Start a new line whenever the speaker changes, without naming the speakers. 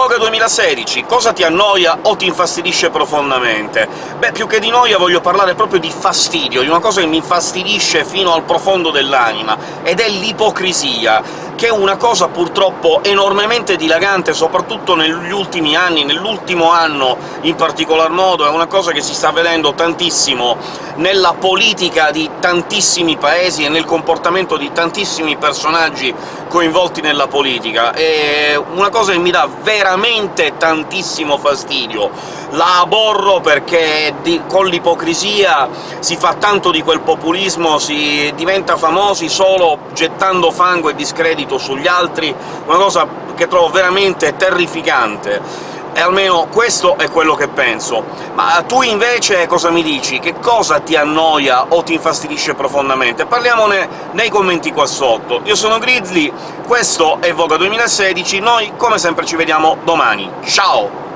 Vogue 2016, cosa ti annoia o ti infastidisce profondamente? Beh, più che di noia voglio parlare proprio di fastidio, di una cosa che mi infastidisce fino al profondo dell'anima, ed è l'ipocrisia che è una cosa purtroppo enormemente dilagante, soprattutto negli ultimi anni, nell'ultimo anno in particolar modo, è una cosa che si sta vedendo tantissimo nella politica di tantissimi paesi e nel comportamento di tantissimi personaggi coinvolti nella politica. È una cosa che mi dà veramente tantissimo fastidio. La aborro perché con l'ipocrisia si fa tanto di quel populismo, si diventa famosi solo gettando fango e discredito sugli altri, una cosa che trovo veramente terrificante e almeno questo è quello che penso. Ma tu invece cosa mi dici? Che cosa ti annoia o ti infastidisce profondamente? Parliamone nei commenti qua sotto. Io sono Grizzly, questo è Voga 2016, noi come sempre ci vediamo domani. Ciao!